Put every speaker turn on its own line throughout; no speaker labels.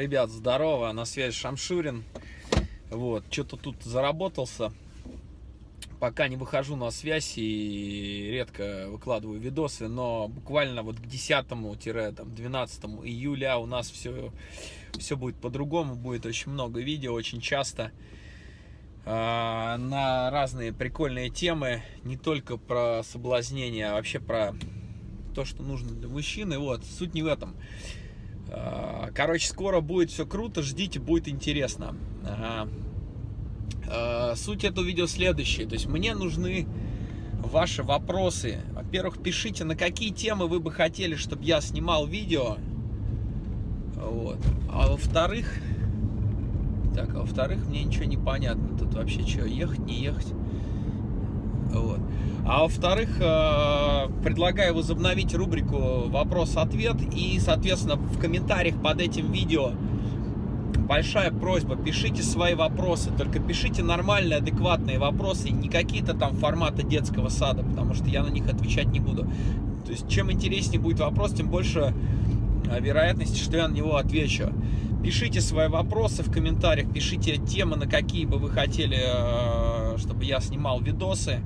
Ребят, здорово, на связи Шамшурин. Вот, что-то тут заработался. Пока не выхожу на связь и редко выкладываю видосы, но буквально вот к 10-12 июля у нас все, все будет по-другому, будет очень много видео, очень часто а, на разные прикольные темы, не только про соблазнение, а вообще про то, что нужно для мужчины. Вот, суть не в этом. А, короче, скоро будет все круто, ждите, будет интересно. А, суть этого видео следующая. То есть мне нужны ваши вопросы. Во-первых, пишите, на какие темы вы бы хотели, чтобы я снимал видео. Вот. А во-вторых, так, а во-вторых, мне ничего не понятно. Тут вообще что, ехать, не ехать? Вот. А во-вторых, э, предлагаю возобновить рубрику «Вопрос-ответ». И, соответственно, в комментариях под этим видео большая просьба, пишите свои вопросы, только пишите нормальные, адекватные вопросы, не какие-то там форматы детского сада, потому что я на них отвечать не буду. То есть, чем интереснее будет вопрос, тем больше э, вероятности, что я на него отвечу. Пишите свои вопросы в комментариях, пишите темы, на какие бы вы хотели, э, чтобы я снимал видосы.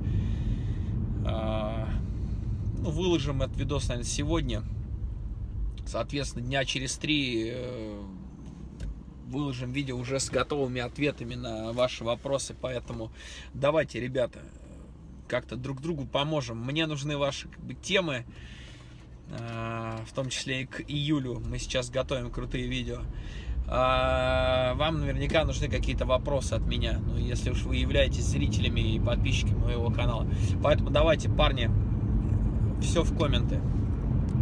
Э, выложим этот видос, наверное, сегодня. Соответственно, дня через три э, выложим видео уже с готовыми ответами на ваши вопросы. Поэтому давайте, ребята, как-то друг другу поможем. Мне нужны ваши как бы, темы, в том числе и к июлю. Мы сейчас готовим крутые видео. А, вам наверняка нужны какие-то вопросы от меня, ну, если уж вы являетесь зрителями и подписчиками моего канала. Поэтому давайте, парни, все в комменты.